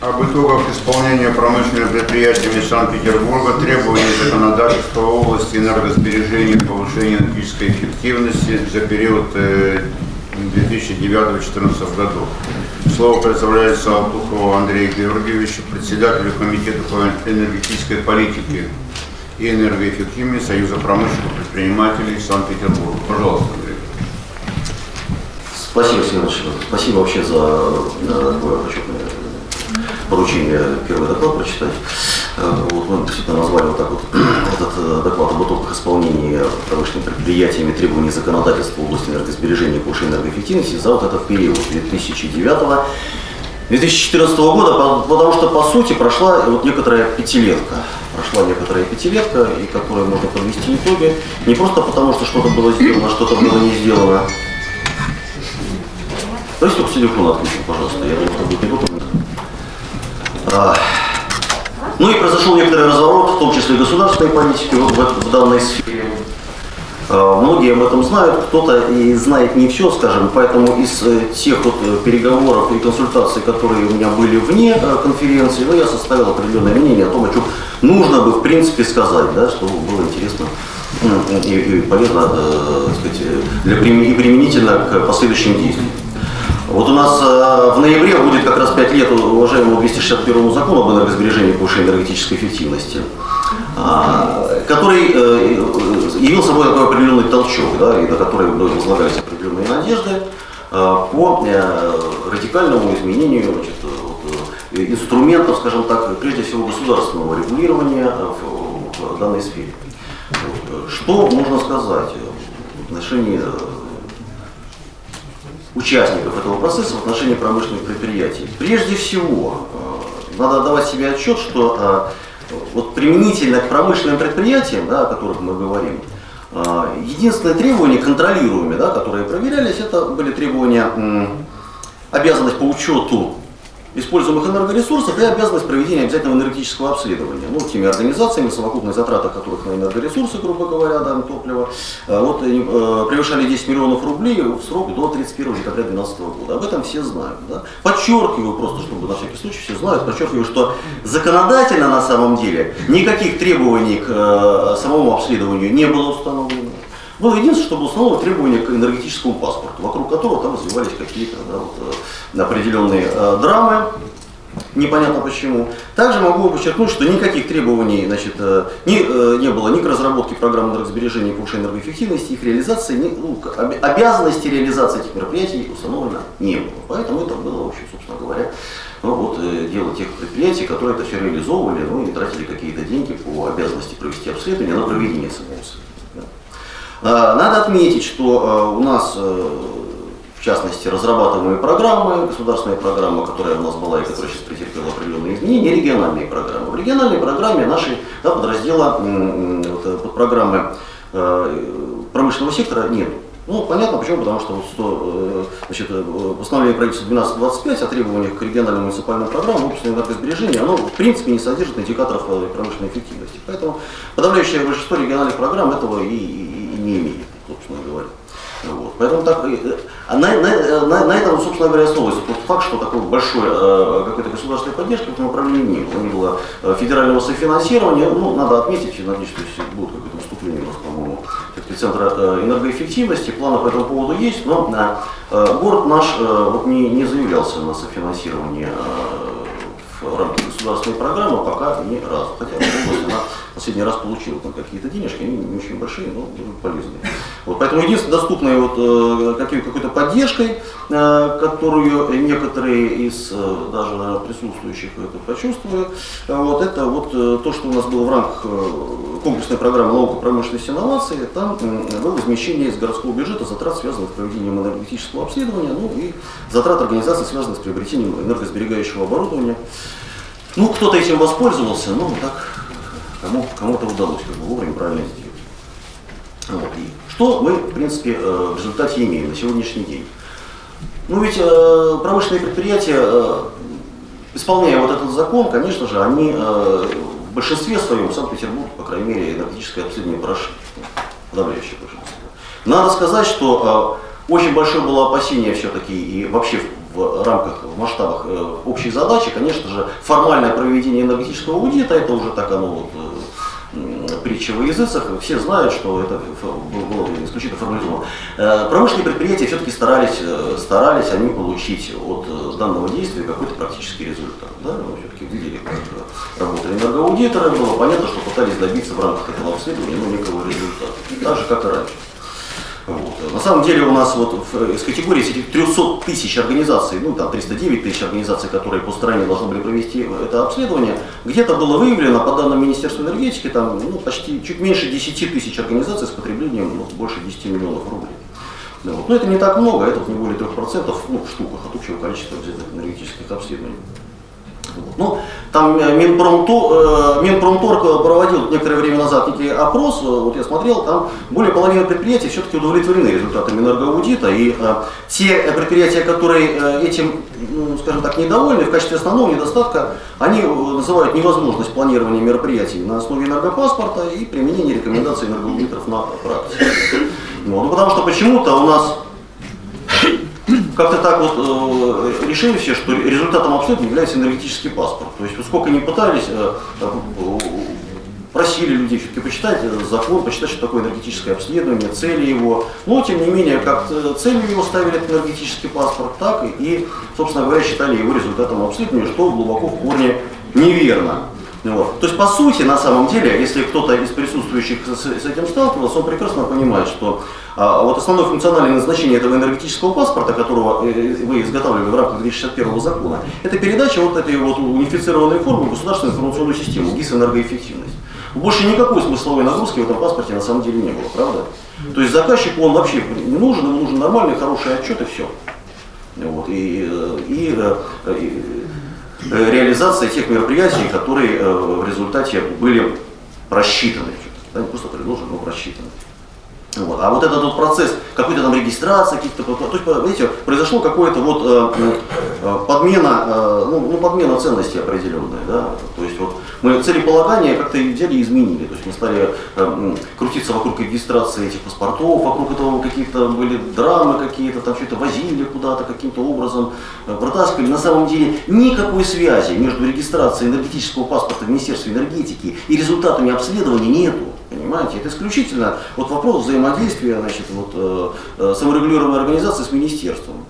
об итогах исполнения промышленными предприятиями Санкт-Петербурга требований законодательства в области энергосбережения и повышения энергетической эффективности за период 2009-2014 годов. Слово представляется Алтухову Андрею Георгиевичу, председателю Комитета по энергетической политике и энергоэффективности Союза промышленных предпринимателей Санкт-Петербурга. Пожалуйста, Андрей. Спасибо, Семенович. Спасибо вообще за такое почетное поручение первый доклад прочитать. Э, вот мы действительно назвали вот так вот этот э, доклад об итогах исполнения промышленными предприятиями требований законодательства в области энергосбережения и повышения энергоэффективности за вот этот период 2009 2014 года, потому что, по сути, прошла вот некоторая пятилетка. Прошла некоторая пятилетка, и которой можно подвести итоги. Не просто потому, что что-то было сделано, что-то было не сделано. Давайте только телефон отключим, пожалуйста. Я думаю, что будет неудобно. А, ну и произошел некоторый разворот, в том числе государственной политики в, в, данной сфере. А, многие об этом знают, кто-то и знает не все, скажем, поэтому из э, тех вот э, переговоров и консультаций, которые у меня были вне э, конференции, ну, я составил определенное мнение о том, о чем нужно бы в принципе сказать, да, чтобы было интересно и, и полезно, э, сказать, для, и применительно к последующим действиям. Вот у нас э, в ноябре будет как раз 5 лет уважаемому 261 закону об энергосбережении и повышении энергетической эффективности, э, который э, явил собой такой определенный толчок, да, и на который возлагались определенные надежды э, по э, радикальному изменению значит, инструментов, скажем так, прежде всего государственного регулирования в данной сфере. Что можно сказать в отношении участников этого процесса в отношении промышленных предприятий. Прежде всего, э, надо отдавать себе отчет, что э, вот применительно к промышленным предприятиям, да, о которых мы говорим, э, единственное требование, контролируемые, да, которые проверялись, это были требования обязанность по учету используемых энергоресурсов и обязанность проведения обязательного энергетического обследования. Ну, теми организациями, совокупные затраты которых на энергоресурсы, грубо говоря, да, топливо, э, вот, э, превышали 10 миллионов рублей в срок до 31 декабря 2012 года. Об этом все знают. Да? Подчеркиваю просто, чтобы на всякий случай все знают, подчеркиваю, что законодательно на самом деле никаких требований к э, самому обследованию не было установлено. Было единственное, что было установлено требование к энергетическому паспорту, вокруг которого там развивались какие-то да, вот, э, определенные э, драмы, непонятно почему. Также могу подчеркнуть, что никаких требований значит, э, не, э, не было ни к разработке программ энергосбережения и повышения энергоэффективности, их реализации, ни, ну, обязанности реализации этих мероприятий установлено не было. Поэтому это было, в общем, собственно говоря, ну, вот, дело тех предприятий, которые это все реализовывали ну, и тратили какие-то деньги по обязанности провести обследование на проведение самого обследования. А, надо отметить, что а, у нас, э, в частности, разрабатываемые программы, государственная программа, которая у нас была и которая сейчас претерпела определенные изменения, региональные программы. В региональной программе нашей да, подраздела вот, э, под программы э, промышленного сектора нет. Ну, понятно почему, потому что вот 100, значит, постановление правительства 1225 о требованиях к региональным муниципальным программам общественного энергосбережения, оно в принципе не содержит индикаторов промышленной эффективности. Поэтому подавляющее большинство региональных программ этого и, не имеет, собственно говоря. Вот. Поэтому так, э, а на, на, на, на этом, собственно говоря, основывается тот факт, что такой большой э, какой-то государственной поддержки в этом направлении не было. Не было э, федерального софинансирования. Ну, надо отметить, и надеюсь, что если будет какое-то выступление у нас, по-моему, Центра э, энергоэффективности, планы по этому поводу есть, но э, город наш э, вот не, не заявлялся на софинансирование э, в рамках государственной программы пока ни разу. Хотя область она последний раз получил там какие-то денежки, они не очень большие, но полезные. Вот, поэтому единственной доступной вот, э, какой-то поддержкой, э, которую некоторые из э, даже присутствующих это почувствовали, вот, это вот то, что у нас было в рамках комплексной программы наука, промышленности инновации, там было возмещение из городского бюджета затрат, связанных с проведением энергетического обследования, ну и затрат организации, связанных с приобретением энергосберегающего оборудования. Ну, кто-то этим воспользовался, но так кому, кому-то удалось как бы вовремя правильно сделать. Вот. И что мы, в принципе, э, в результате имеем на сегодняшний день? Ну ведь э, промышленные предприятия, э, исполняя вот этот закон, конечно же, они в большинстве своем, Санкт-Петербург, по крайней мере, энергетическое обследование прошли, подавляющее большинство. Надо сказать, что очень большое было опасение все-таки и вообще в рамках, в масштабах э, общей задачи, конечно же, формальное проведение энергетического аудита, это уже так оно вот, э, притча во языцах, все знают, что это было исключительно формализовано. Промышленные предприятия все-таки старались, старались они получить от данного действия какой-то практический результат. Да? Мы все-таки видели, как работали энергоаудиторы, было понятно, что пытались добиться в рамках этого обследования ну, некого результата. Так же, как и раньше. Вот. На самом деле у нас вот из категории этих 300 тысяч организаций, ну там 309 тысяч организаций, которые по стране должны были провести это обследование, где-то было выявлено, по данным Министерства энергетики, там ну, почти чуть меньше 10 тысяч организаций с потреблением ну, больше 10 миллионов рублей. Вот. Но это не так много, это вот не более 3% ну, в штуках от общего количества энергетических обследований. Ну, там э, Минпромтор, э, Минпромторг проводил некоторое время назад некий опрос, э, вот я смотрел, там более половины предприятий все-таки удовлетворены результатами энергоаудита, и те предприятия, которые этим, ну, скажем так, недовольны, в качестве основного недостатка, они называют невозможность планирования мероприятий на основе энергопаспорта и применения рекомендаций энергоаудиторов на практике. Ну, ну потому что почему-то у нас как-то так вот э, решили все, что результатом обследования является энергетический паспорт. То есть, сколько не пытались, э, просили людей все-таки почитать э, закон, почитать, что такое энергетическое обследование, цели его. Но, тем не менее, как целью его ставили этот энергетический паспорт, так и, собственно говоря, считали его результатом обследования, что глубоко в корне неверно. Вот. То есть, по сути, на самом деле, если кто-то из присутствующих с, с этим сталкивался, он прекрасно понимает, что а, вот основное функциональное назначение этого энергетического паспорта, которого э, вы изготавливали в рамках 261 закона, это передача вот этой вот унифицированной формы в государственную информационную систему, ГИС энергоэффективность. Больше никакой смысловой нагрузки в этом паспорте на самом деле не было, правда? То есть заказчику он вообще не нужен, ему нужен нормальный, хороший отчет и все. Вот, и, э, и, э, и реализация тех мероприятий, которые э, в результате были просчитаны. Да, не просто предложены, но просчитаны. Вот. А вот этот вот процесс какой-то там регистрации, каких-то, то есть, видите, произошло какое-то вот э, э, подмена, э, ну, ну, подмена ценностей определенная, да, то есть вот мы целеполагание как-то взяли и изменили, то есть мы стали э, крутиться вокруг регистрации этих паспортов, вокруг этого каких-то были драмы какие-то, там что-то возили куда-то каким-то образом, э, протаскивали. На самом деле никакой связи между регистрацией энергетического паспорта в Министерстве энергетики и результатами обследования нету. Понимаете, это исключительно вот вопрос взаимодействия значит, вот, э, э, саморегулируемой организации с министерством.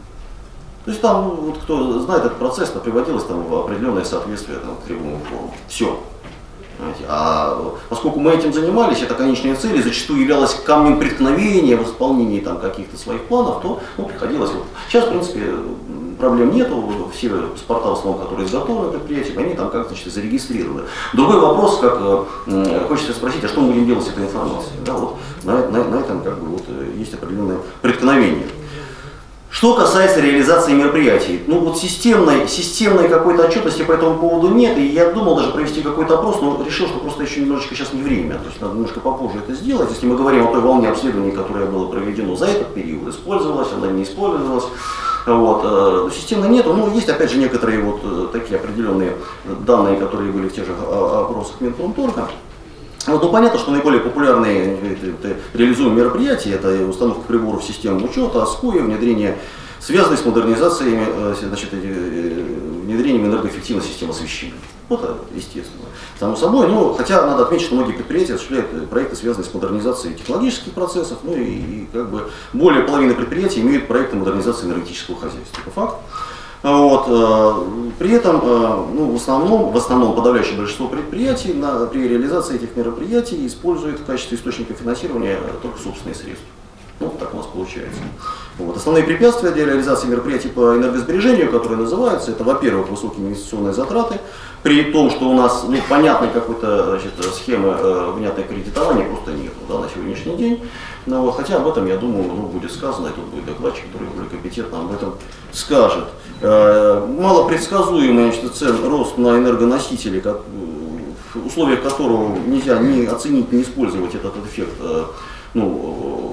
То есть там, вот, кто знает этот процесс, то приводилось там в определенное соответствие там, к требуемым формам. Все. Понимаете? А поскольку мы этим занимались, это конечная цель, и зачастую являлась камнем преткновения в исполнении там, каких-то своих планов, то ну, приходилось. Вот. Сейчас, в принципе, проблем нету, все паспорта, в которые изготовлены предприятием, они там как-то зарегистрированы. Другой вопрос, как э, хочется спросить, а что мы будем делать с этой информацией? Да, вот, на, на, на этом как бы, вот, э, есть определенное преткновение. Что касается реализации мероприятий, ну вот системной, системной какой-то отчетности по этому поводу нет, и я думал даже провести какой-то опрос, но решил, что просто еще немножечко сейчас не время, то есть надо немножко попозже это сделать. Если мы говорим о той волне обследований, которая была проведена за этот период, использовалась, она не использовалась, вот, э, системно нету, но есть опять же некоторые вот э, такие определенные данные, которые были в тех же опросах Минпромторга. Вот, ну, понятно, что наиболее популярные реализуемые мероприятия это установка приборов в систему учета, АСКУИ, внедрение, связанные с модернизацией, э, значит, внедрением энергоэффективной системы освещения. Вот это естественно. Само собой, ну, хотя надо отметить, что многие предприятия осуществляют э, проекты, связанные с модернизацией технологических процессов, ну и, и как бы более половины предприятий имеют проекты модернизации энергетического хозяйства. Это факт. Вот, э, при этом, э, ну, в основном, в основном подавляющее большинство предприятий на, при реализации этих мероприятий используют в качестве источника финансирования только собственные средства. Ну, так у нас получается. Вот. Основные препятствия для реализации мероприятий по энергосбережению, которые называются, это, во-первых, высокие инвестиционные затраты, при том, что у нас ну, понятной какой-то схемы э, внятной кредитования просто нет да, на сегодняшний день. Но, вот, хотя об этом, я думаю, ну, будет сказано, и тут будет докладчик, который более компетентно об этом скажет. Э, малопредсказуемый значит, цен рост на энергоносители, как, в условиях которого нельзя ни оценить, ни использовать этот эффект э, ну,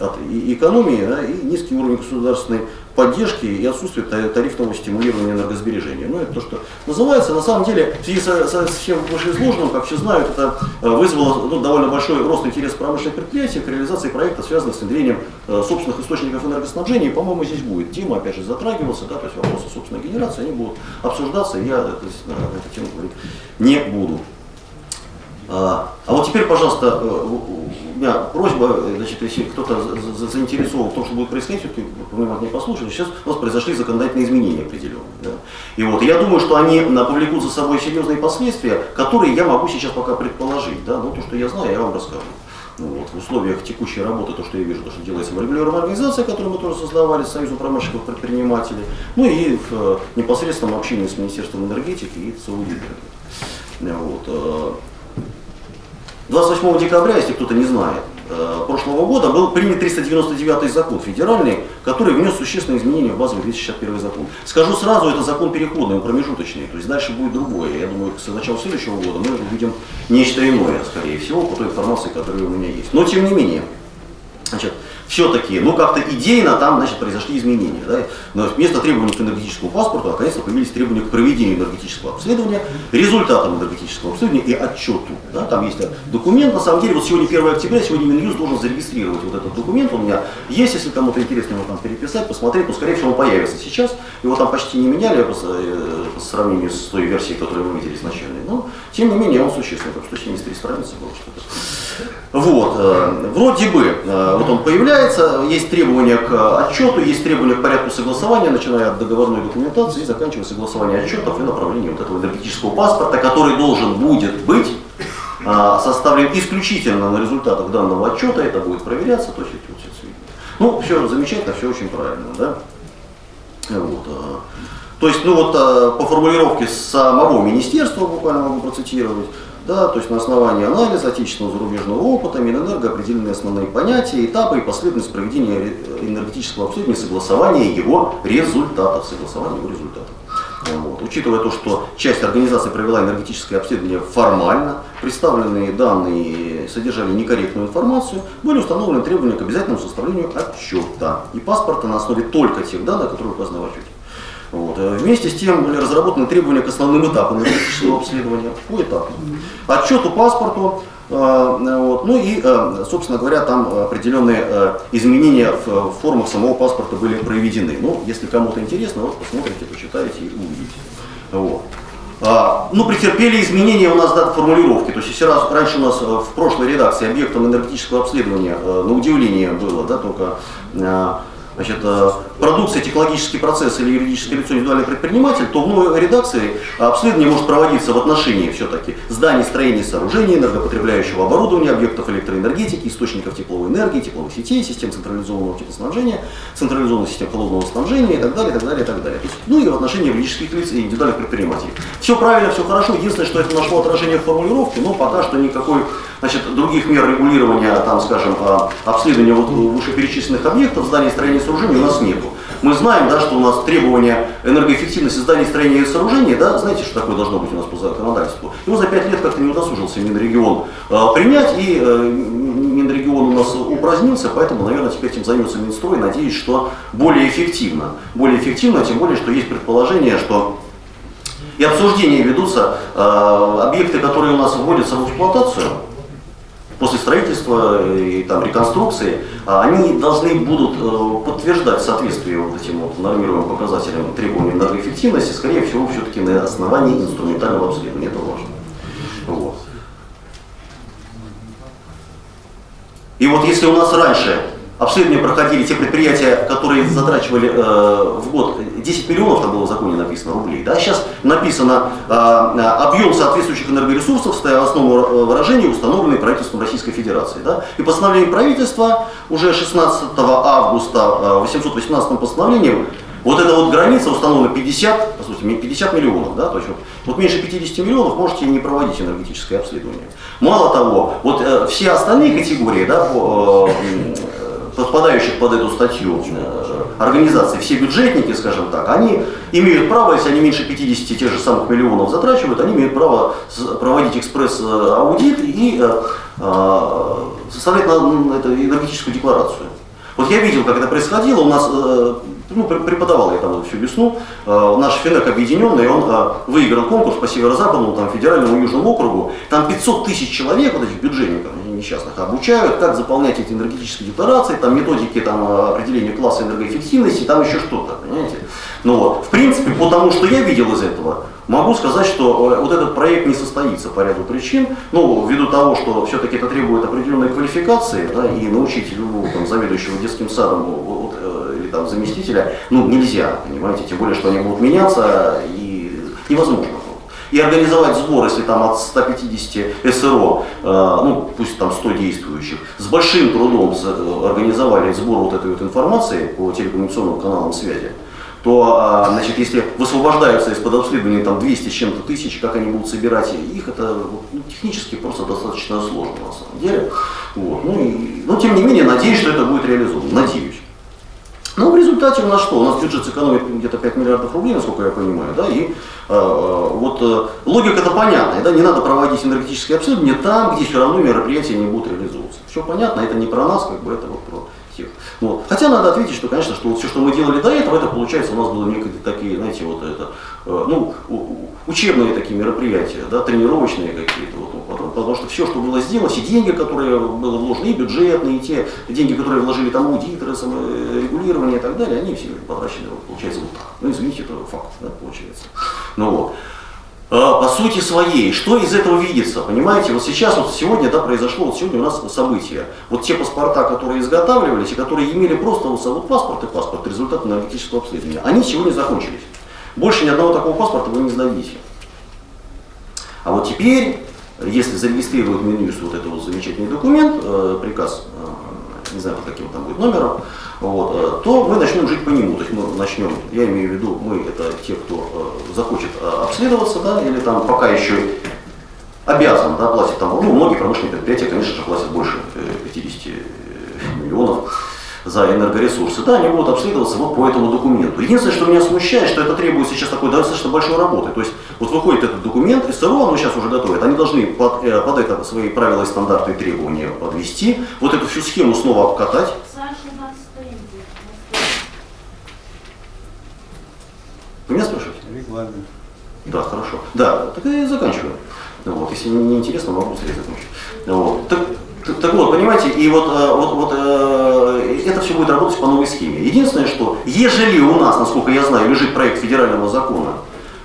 от экономии да, и низкий уровень государственной поддержки и отсутствие та- тарифного стимулирования энергосбережения. Ну, это то, что называется. На самом деле, в связи со, со всем вышеизложенным, как все знают, это э, вызвало ну, довольно большой рост интереса промышленных предприятий к реализации проектов, связанных с внедрением э, собственных источников энергоснабжения. По-моему, здесь будет тема, опять же, затрагиваться, да, то есть вопросы собственной генерации, они будут обсуждаться, я то есть, на эту тему говорить не буду. А, а вот теперь, пожалуйста, э, у меня просьба, э, значит, если кто-то за- за- заинтересован в том, что будет происходить, все-таки внимательно послушали, сейчас у нас произошли законодательные изменения определенные. Да? И вот я думаю, что они повлекут за собой серьезные последствия, которые я могу сейчас пока предположить. Да? Но то, что я знаю, я вам расскажу. Ну, вот, в условиях текущей работы, то, что я вижу, то, что делается в регулируемой организации, которую мы тоже создавали с Союзом промышленных предпринимателей, ну и в э, непосредственном общении с Министерством энергетики и с. Вот, 28 декабря, если кто-то не знает, э, прошлого года был принят 399 закон федеральный, который внес существенные изменения в базовый 261 закон. Скажу сразу, это закон переходный, промежуточный, то есть дальше будет другое. Я думаю, с начала следующего года мы увидим нечто иное, скорее всего, по той информации, которая у меня есть. Но тем не менее, Значит, все-таки, ну как-то идейно там, значит, произошли изменения. Да? Но вместо требований к энергетическому паспорту, наконец-то появились требования к проведению энергетического обследования, результатам энергетического обследования и отчету. Да? Там есть документ, на самом деле, вот сегодня 1 октября, сегодня Минюст должен зарегистрировать вот этот документ, у меня есть, если кому-то интересно его там переписать, посмотреть, но скорее всего он появится сейчас. Его там почти не меняли по, э, сравнению с той версией, которую мы видели изначально. Но, тем не менее, он существенный, там 173 страницы было что-то. Вот, э, вроде бы, э, вот он появляется, есть требования к отчету, есть требования к порядку согласования, начиная от договорной документации и заканчивая согласованием отчетов и направлением вот этого энергетического паспорта, который должен будет быть э, составлен исключительно на результатах данного отчета, это будет проверяться, то есть вот все сведения. Ну, все замечательно, все очень правильно, да? Вот, э, то есть, ну вот э, по формулировке самого министерства, буквально могу процитировать, да, то есть на основании анализа отечественного зарубежного опыта Минэнерго определены основные понятия, этапы и последовательность проведения энергетического обследования согласования его результатов. Согласования его результатов. Вот. Учитывая то, что часть организации провела энергетическое обследование формально, представленные данные содержали некорректную информацию, были установлены требования к обязательному составлению отчета и паспорта на основе только тех данных, которые указаны в отчете. Вот. Э, Вместе с тем были разработаны требования к основным этапам энергетического обследования, поэтапно. Отчету, паспорту, э, вот, ну и, э, собственно говоря, там определенные э, изменения в э, формах самого паспорта были проведены. Ну, если кому-то интересно, вот посмотрите, почитаете и увидите. Вот. А, ну, претерпели изменения у нас да, формулировки. То есть, если раз, раньше у нас э, в прошлой редакции объектом энергетического обследования, э, на удивление было, да, только э, значит, э, продукция, технологический процесс или юридическое лицо индивидуальный предприниматель, то в новой редакции обследование может проводиться в отношении все-таки зданий, строений, сооружений, энергопотребляющего оборудования, объектов электроэнергетики, источников тепловой энергии, тепловых сетей, систем централизованного теплоснабжения, централизованных систем холодного снабжения и так далее, и так далее, и так далее. Есть, ну и в отношении юридических лиц и индивидуальных предпринимателей. Все правильно, все хорошо. Единственное, что это нашло отражение в формулировке, но пока что никакой значит, других мер регулирования, там, скажем, а, обследования вот вышеперечисленных объектов, зданий, строений и сооружений у нас нету. Мы знаем, да, что у нас требования энергоэффективности зданий, строений и сооружений, да, знаете, что такое должно быть у нас по законодательству? Его за пять лет как-то не удосужился Минрегион э, принять, и э, Минрегион у нас упразднился, поэтому, наверное, теперь этим займется Минстрой, надеюсь, что более эффективно. Более эффективно, тем более, что есть предположение, что и обсуждения ведутся э, объекты, которые у нас вводятся в эксплуатацию, после строительства и там, реконструкции, а, они должны будут э, подтверждать соответствие вот этим вот нормируемым показателям требований энергоэффективности, скорее всего, все-таки на основании инструментального обследования. Это важно. Вот. И вот если у нас раньше обследования проходили те предприятия, которые затрачивали э, в год 10 миллионов, там было в законе написано, рублей, да, сейчас написано э, объем соответствующих энергоресурсов, стоя в основу выражения, установленный правительством Российской Федерации. Да, и постановление правительства уже 16 августа э, 818 постановлением вот эта вот граница установлена 50, по сути, 50 миллионов, да, то есть вот, вот меньше 50 миллионов можете не проводить энергетическое обследование. Мало того, вот э, все остальные категории, да, по, э, подпадающих под эту статью э, организации, все бюджетники, скажем так, они имеют право, если они меньше 50 тех же самых миллионов затрачивают, они имеют право проводить экспресс-аудит и э, э, составлять энергетическую декларацию. Вот я видел, как это происходило, у нас, ну, преподавал я там всю весну, э, наш Финек объединенный, он э, выиграл конкурс по северо-западному, там, федеральному южному округу, там 500 тысяч человек, вот этих бюджетников несчастных, обучают, как заполнять эти энергетические декларации, там методики там, определения класса энергоэффективности, там еще что-то, понимаете. Ну вот, в принципе, по тому, что я видел из этого, Могу сказать, что э, вот этот проект не состоится по ряду причин, ну, ввиду того, что все-таки это требует определенной квалификации, да, и научить любого там, заведующего детским садом вот, э, или там заместителя, ну, нельзя, понимаете, тем более, что они будут меняться, и невозможно. И организовать сбор, если там от 150 СРО, э, ну пусть там 100 действующих, с большим трудом организовали сбор вот этой вот информации по телекоммуникационным каналам связи, то, а, значит, если высвобождаются из-под обследования там 200 с чем-то тысяч, как они будут собирать их, это ну, технически просто достаточно сложно на самом деле. Вот. Ну, и, но тем не менее, надеюсь, что это будет реализовано. Надеюсь. Но в результате у нас что? У нас бюджет сэкономит где-то 5 миллиардов рублей, насколько я понимаю, да, и э, вот э, логика-то понятная, да, не надо проводить энергетические обследования там, где все равно мероприятия не будут реализовываться. Все понятно, это не про нас, как бы это вот про тех. Вот. Хотя надо ответить, что, конечно, что вот все, что мы делали до этого, это получается у нас было некие такие, знаете, вот это, э, ну, учебные такие мероприятия, да, тренировочные какие-то. Вот, потому, что все, что было сделано, все деньги, которые было вложены, и бюджетные, и те деньги, которые вложили там аудиторы, регулирование и так далее, они все потрачены, получается, вот так. Ну, извините, это факт, да, получается. Ну вот. А, по сути своей, что из этого видится, понимаете, вот сейчас, вот сегодня, да, произошло, вот сегодня у нас событие, вот те паспорта, которые изготавливались и которые имели просто вот, вот паспорт и паспорт, результат энергетического обследования, они сегодня закончились. Больше ни одного такого паспорта вы не сдадите. А вот теперь, если зарегистрирует Минюст вот этот вот замечательный документ, э, приказ, э, не знаю, под каким там будет номером, вот, э, то мы начнем жить по нему. То есть мы начнем, я имею в виду, мы это те, кто захочет обследоваться, да, или там пока еще обязан да, платить, там, ну, многие промышленные предприятия, конечно же, платят больше 50 миллионов за энергоресурсы, да, они будут обследоваться вот по этому документу. Единственное, что меня смущает, что это требует сейчас такой достаточно большой работы. То есть вот выходит этот документ, СРО, оно сейчас уже готовит, они должны под, под это свои правила и стандарты и требования подвести, вот эту всю схему снова обкатать, Вы меня спрашиваете? Регламент. Да, хорошо. Да, так я заканчиваю. Вот, если не интересно, могу быстрее закончить. Вот. Так, так, так вот, понимаете, и вот, э, вот, вот э, это все будет работать по новой схеме. Единственное, что ежели у нас, насколько я знаю, лежит проект федерального закона,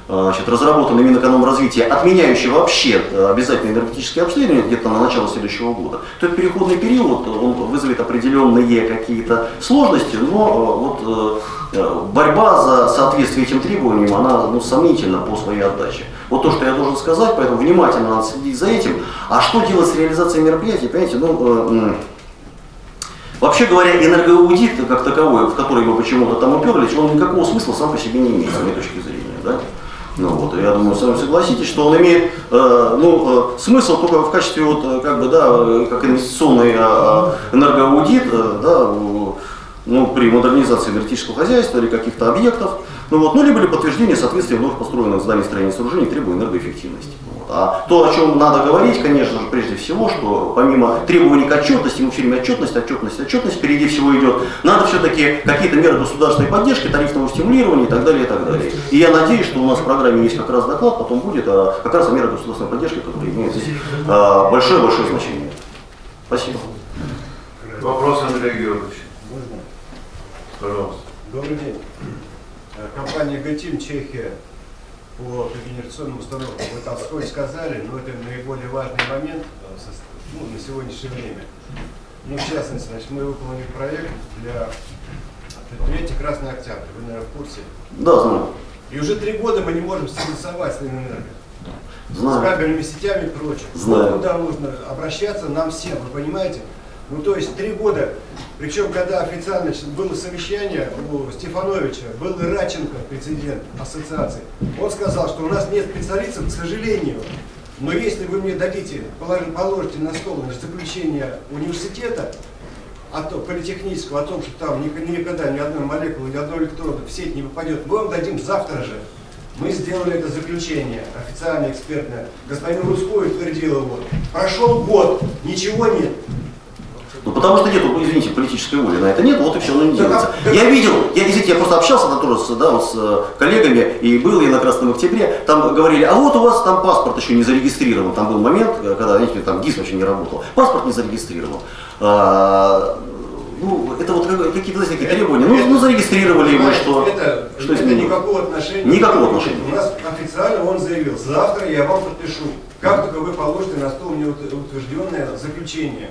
значит, разработанный Минэкономразвития, отменяющий вообще э, обязательное энергетическое обследование где-то на начало следующего года, то этот переходный период он вызовет определенные какие-то сложности, но вот Э, борьба за соответствие этим требованиям, она ну, сомнительна по своей отдаче. Вот то, что я должен сказать, поэтому внимательно надо следить за этим. А что делать с реализацией мероприятий, понимаете, ну, э, Вообще говоря, энергоаудит как таковой, в который мы почему-то там уперлись, он никакого смысла сам по себе не имеет, с моей точки зрения. Да? Ну, вот, я думаю, с вами согласитесь, что он имеет э, ну, э, смысл только в качестве вот, э, как бы, да, как инвестиционный э, энергоаудит, э, да, ну, при модернизации энергетического хозяйства или каких-то объектов, ну, вот, ну, либо ли подтверждение соответствия вновь построенных зданий, строений и сооружений требований энергоэффективности. Вот. А то, о чем надо говорить, конечно же, прежде всего, что помимо требований к отчетности, мы все время отчетность, отчетность, отчетность, впереди всего идет, надо все-таки какие-то меры государственной поддержки, тарифного стимулирования и так далее, и так далее. И я надеюсь, что у нас в программе есть как раз доклад, потом будет а, как раз о мерах государственной поддержки, которые имеют а, большое-большое значение. Спасибо. Вопрос, Андрей Георгиевич. Пожалуйста. Добрый день. Э, компания «Гатим», Чехия, по регенерационным установкам. Вы там сколько сказали, но это наиболее важный момент э, ну, на сегодняшнее время. Ну, в частности, значит, мы выполнили проект для предприятия «Красный Октябрь». Вы, наверное, в курсе? Да, знаю. И уже три года мы не можем согласовать с Ленэнерго. Знаю. С кабельными сетями и прочим. Знаю. Куда нужно обращаться нам всем, вы понимаете? Ну, то есть три года, причем, когда официально было совещание у Стефановича, был и Радченко, президент ассоциации, он сказал, что у нас нет специалистов, к сожалению, но если вы мне дадите, положите на стол заключение университета, о том, политехнического, о том, что там никогда ни одной молекулы, ни одной электрода в сеть не попадет, мы вам дадим завтра же. Мы сделали это заключение, официальное, экспертное. Господин Русской утвердил его. Прошел год, ничего нет. Ну потому что нет, извините, политической воли на это нет, вот и все, оно не делается. да. Я видел, я, извините, я просто общался там тоже с, да, вот с э, коллегами, и был я на Красном Октябре, там говорили, а вот у вас там паспорт еще не зарегистрирован. Там был момент, э, когда, знаете, там ГИС вообще не работал. Паспорт не зарегистрирован. А, ну, это вот как- какие-то, знаете, такие требования. Ну, ну зарегистрировали его, что, это, что это никакого отношения. Никакого отношения. У нас официально он заявил, завтра я вам подпишу. Как только вы положите на стол мне ут- утвержденное заключение.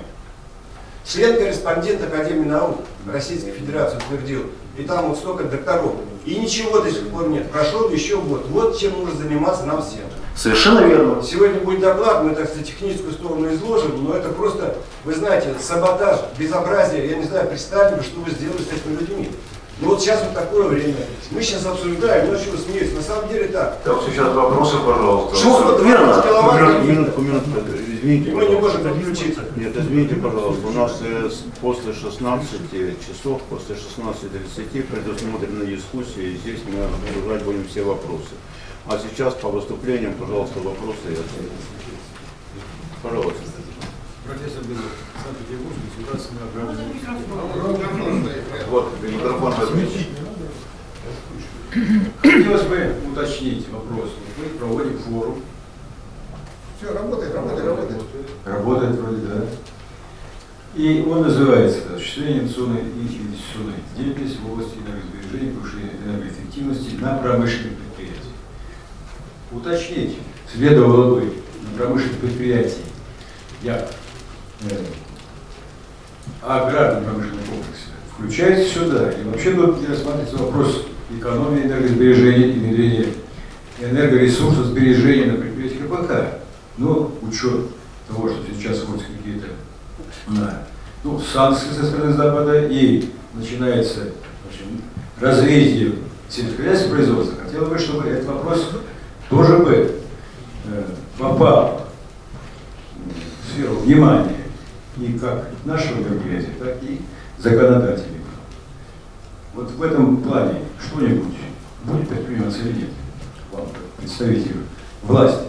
Член-корреспондент Академии наук Российской Федерации утвердил. И там вот столько докторов. И ничего до сих пор нет. Прошел еще год. Вот чем нужно заниматься нам всем. Совершенно верно. Сегодня будет доклад, мы, так сказать, техническую сторону изложим, но это просто, вы знаете, саботаж, безобразие. Я не знаю, представьте, что вы сделали с этими людьми. Ну вот сейчас вот такое время. Мы сейчас обсуждаем, ну что смеюсь, на самом деле так. Так, сейчас вопросы, пожалуйста. Что, вот верно. Киловатт Минутку, минутку, минутку, извините. Мы не можем подключиться. Нет, извините, пожалуйста, у нас э, после 16 часов, после 16.30 предусмотрены дискуссии, и здесь мы обсуждать будем все вопросы. А сейчас по выступлениям, пожалуйста, вопросы и ответы. Пожалуйста. Профессор Белов, Санкт-Петербург, государственный аграрный Вот, микрофон возьмите. Хотелось бы уточнить вопрос. Мы проводим форум. Все, работает, работает, работает. Работает вроде, да. И он называется «Осуществление инвестиционной и инвестиционной деятельности в области энергосбережения, повышения энергоэффективности на промышленных предприятиях». Уточнить следовало бы на промышленных предприятиях, як э, аграрно промышленный комплекс включается сюда. И вообще тут рассматривается вопрос экономии энергосбережения и внедрения энергоресурсов сбережения на предприятиях КПК. Но учет того, что сейчас вводятся какие-то ну, санкции со стороны Запада и начинается общем, развитие сельскохозяйственного производства, хотел бы, чтобы этот вопрос тоже бы э, попал в сферу внимания и как нашего мероприятия, так и законодателей. Вот в этом плане что-нибудь будет предприниматься или нет? Вам, представителю власти.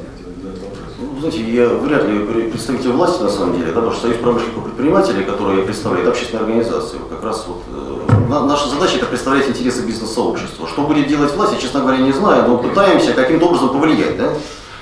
Ну, знаете, я вряд ли пре- представитель власти на самом деле, да, потому что Союз промышленников и предпринимателей, который это общественная организация. Вот как раз вот э, на- наша задача это представлять интересы бизнес-сообщества. Что будет делать власть, я, честно говоря, не знаю, но пытаемся каким-то образом повлиять, да?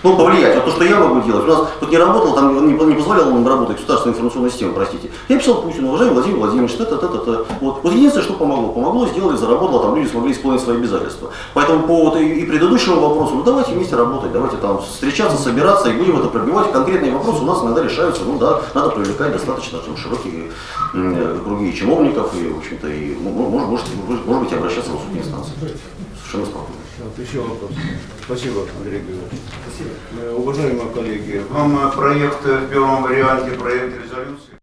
Ну, повлиять. Вот то, что я могу делать. У нас тут не работал, там не, не позволял нам работать государственная информационная система, простите. Я писал Путину, уважаемый Владимир Владимирович, та та та та та Вот. вот единственное, что помогло. Помогло, сделали, заработало, там люди смогли исполнить свои обязательства. Поэтому по вот и, и предыдущему вопросу, ну давайте вместе работать, давайте там встречаться, собираться и будем это пробивать. Конкретные вопросы у нас иногда решаются, ну да, надо привлекать достаточно там, широкие э, круги чиновников, и, в общем-то, и, ну, может, может, может быть, обращаться в судебные инстанции. Совершенно спокойно. Так, еще вопрос. Спасибо, Андрей Григорьевич. Спасибо. Уважаемые коллеги, Вам э, проект э, в первом варианте, проект резолюции.